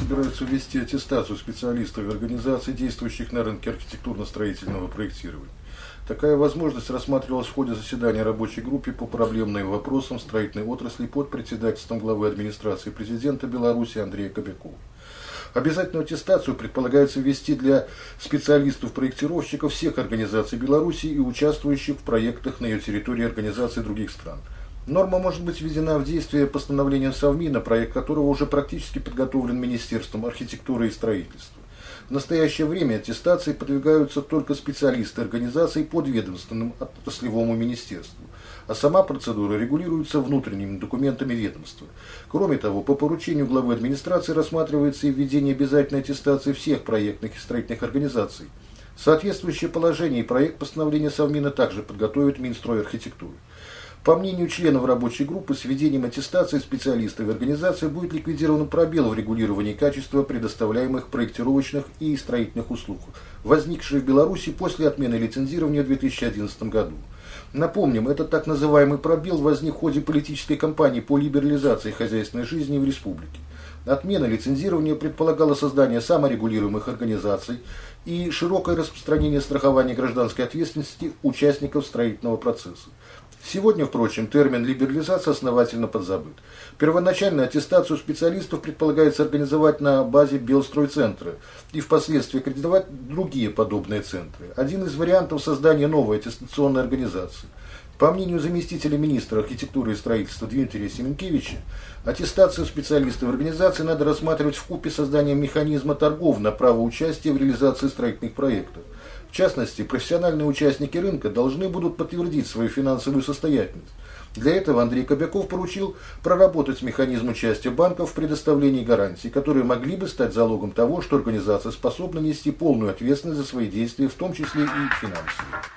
ввести аттестацию специалистов и организаций, действующих на рынке архитектурно-строительного проектирования. Такая возможность рассматривалась в ходе заседания рабочей группы по проблемным вопросам строительной отрасли под председательством главы администрации президента Беларуси Андрея Кобякова. Обязательную аттестацию предполагается ввести для специалистов-проектировщиков всех организаций Беларуси и участвующих в проектах на ее территории организаций других стран. Норма может быть введена в действие постановлением Совмина, проект которого уже практически подготовлен Министерством архитектуры и строительства. В настоящее время аттестации подвигаются только специалисты организаций подведомственным отраслевому министерству, а сама процедура регулируется внутренними документами ведомства. Кроме того, по поручению главы администрации рассматривается и введение обязательной аттестации всех проектных и строительных организаций. Соответствующее положение и проект постановления Совмина также подготовит Минстрой архитектуры. По мнению членов рабочей группы, с введением аттестации специалистов и организации будет ликвидирован пробел в регулировании качества предоставляемых проектировочных и строительных услуг, возникший в Беларуси после отмены лицензирования в 2011 году. Напомним, этот так называемый пробел возник в ходе политической кампании по либерализации хозяйственной жизни в республике. Отмена лицензирования предполагала создание саморегулируемых организаций и широкое распространение страхования гражданской ответственности участников строительного процесса. Сегодня, впрочем, термин либерализация основательно подзабыт. Первоначально аттестацию специалистов предполагается организовать на базе Белстройцентра и впоследствии аккредитовать другие подобные центры. Один из вариантов создания новой аттестационной организации. По мнению заместителя министра архитектуры и строительства Дмитрия Семенкевича, аттестацию специалистов организации надо рассматривать в купе созданием механизма торгов на право участия в реализации строительных проектов. В частности, профессиональные участники рынка должны будут подтвердить свою финансовую состоятельность. Для этого Андрей Кобяков поручил проработать механизм участия банков в предоставлении гарантий, которые могли бы стать залогом того, что организация способна нести полную ответственность за свои действия, в том числе и финансовые.